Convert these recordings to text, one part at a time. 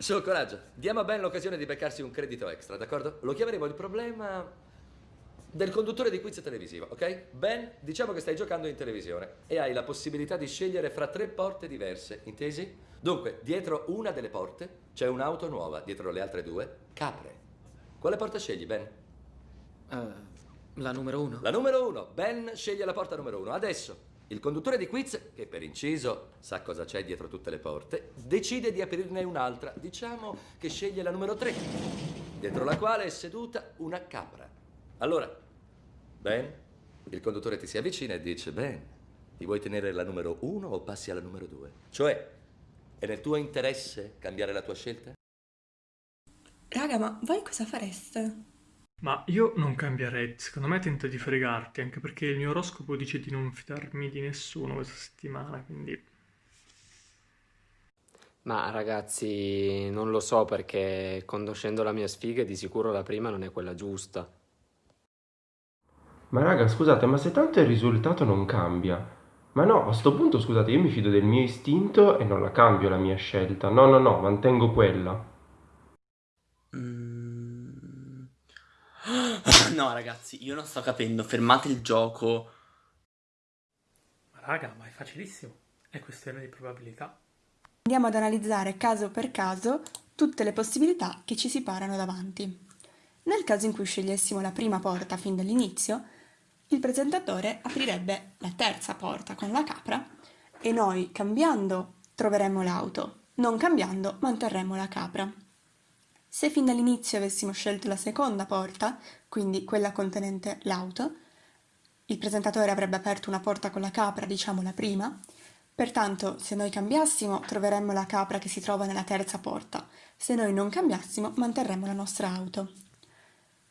Su, coraggio. Diamo a Ben l'occasione di beccarsi un credito extra, d'accordo? Lo chiameremo il problema del conduttore di quiz televisivo, ok? Ben, diciamo che stai giocando in televisione e hai la possibilità di scegliere fra tre porte diverse, intesi? Dunque, dietro una delle porte c'è un'auto nuova, dietro le altre due, capre. Quale porta scegli, Ben? Uh, la numero uno. La numero uno. Ben sceglie la porta numero uno. Adesso, il conduttore di quiz, che per inciso sa cosa c'è dietro tutte le porte, decide di aprirne un'altra. Diciamo che sceglie la numero tre, dietro la quale è seduta una capra. Allora, Ben, il conduttore ti si avvicina e dice, Ben, ti vuoi tenere la numero uno o passi alla numero due? Cioè, è nel tuo interesse cambiare la tua scelta? Raga, ma voi cosa fareste? Ma io non cambierei, secondo me tento di fregarti, anche perché il mio oroscopo dice di non fidarmi di nessuno questa settimana, quindi... Ma ragazzi, non lo so perché conoscendo la mia sfiga di sicuro la prima non è quella giusta. Ma raga, scusate, ma se tanto il risultato non cambia, ma no, a sto punto scusate, io mi fido del mio istinto e non la cambio la mia scelta. No, no, no, mantengo quella. Mm. No, ragazzi, io non sto capendo. Fermate il gioco. Ma raga, ma è facilissimo. È questione di probabilità. Andiamo ad analizzare caso per caso tutte le possibilità che ci si parano davanti. Nel caso in cui scegliessimo la prima porta fin dall'inizio, il presentatore aprirebbe la terza porta con la capra e noi, cambiando, troveremmo l'auto, non cambiando, manterremmo la capra. Se fin dall'inizio avessimo scelto la seconda porta, quindi quella contenente l'auto, il presentatore avrebbe aperto una porta con la capra, diciamo la prima, pertanto se noi cambiassimo troveremmo la capra che si trova nella terza porta, se noi non cambiassimo manterremmo la nostra auto.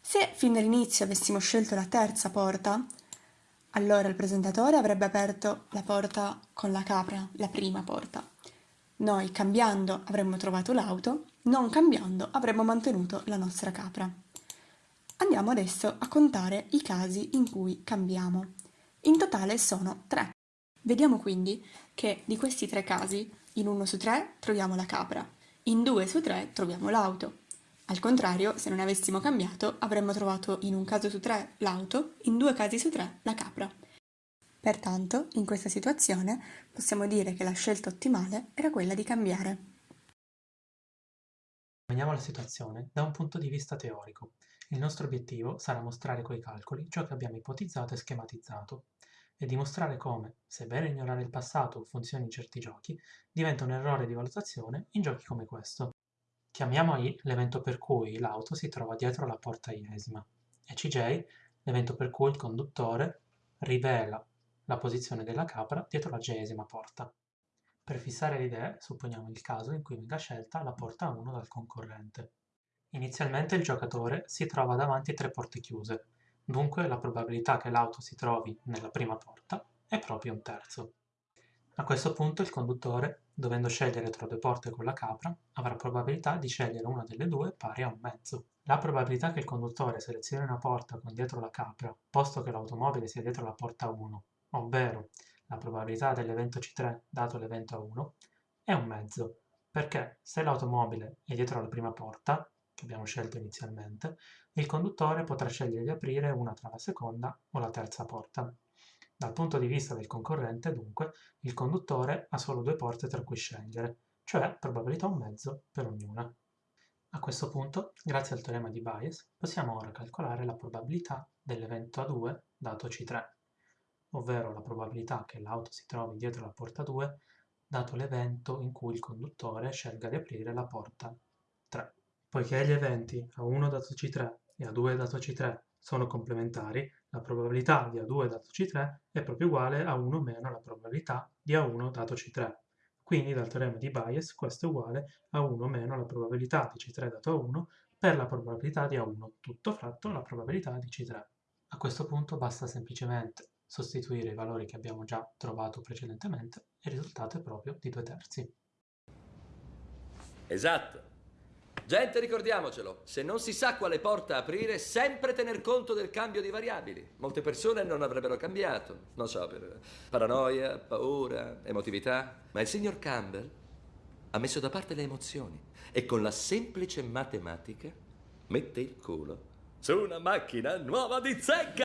Se fin dall'inizio avessimo scelto la terza porta, allora il presentatore avrebbe aperto la porta con la capra, la prima porta. Noi cambiando avremmo trovato l'auto, non cambiando avremmo mantenuto la nostra capra. Andiamo adesso a contare i casi in cui cambiamo. In totale sono tre. Vediamo quindi che di questi tre casi, in uno su tre troviamo la capra, in due su tre troviamo l'auto, al contrario, se non avessimo cambiato, avremmo trovato in un caso su tre l'auto, in due casi su tre la capra. Pertanto, in questa situazione, possiamo dire che la scelta ottimale era quella di cambiare. Vediamo la situazione da un punto di vista teorico. Il nostro obiettivo sarà mostrare coi calcoli ciò che abbiamo ipotizzato e schematizzato e dimostrare come, sebbene ignorare il passato funzioni in certi giochi, diventa un errore di valutazione in giochi come questo. Chiamiamo I l'evento per cui l'auto si trova dietro la porta iesima e CJ l'evento per cui il conduttore rivela la posizione della capra dietro la jesima porta. Per fissare le idee, supponiamo il caso in cui venga scelta la porta 1 dal concorrente. Inizialmente il giocatore si trova davanti tre porte chiuse, dunque la probabilità che l'auto si trovi nella prima porta è proprio un terzo. A questo punto il conduttore, dovendo scegliere tra due porte con la capra, avrà probabilità di scegliere una delle due pari a un mezzo. La probabilità che il conduttore selezioni una porta con dietro la capra, posto che l'automobile sia dietro la porta 1, ovvero la probabilità dell'evento C3 dato l'evento A1, è un mezzo, perché se l'automobile è dietro la prima porta, che abbiamo scelto inizialmente, il conduttore potrà scegliere di aprire una tra la seconda o la terza porta. Dal punto di vista del concorrente, dunque, il conduttore ha solo due porte tra cui scegliere, cioè probabilità un mezzo per ognuna. A questo punto, grazie al teorema di Bayes, possiamo ora calcolare la probabilità dell'evento A2 dato C3, ovvero la probabilità che l'auto si trovi dietro la porta 2 dato l'evento in cui il conduttore scelga di aprire la porta 3. Poiché gli eventi A1 dato C3 e A2 dato C3 sono complementari, la probabilità di A2 dato C3 è proprio uguale a 1 meno la probabilità di A1 dato C3. Quindi dal teorema di Bayes questo è uguale a 1 meno la probabilità di C3 dato A1 per la probabilità di A1, tutto fratto la probabilità di C3. A questo punto basta semplicemente sostituire i valori che abbiamo già trovato precedentemente e il risultato è proprio di 2 terzi. Esatto. Gente, ricordiamocelo, se non si sa quale porta aprire, sempre tener conto del cambio di variabili. Molte persone non avrebbero cambiato, non so, per paranoia, paura, emotività. Ma il signor Campbell ha messo da parte le emozioni e con la semplice matematica mette il culo su una macchina nuova di zecca.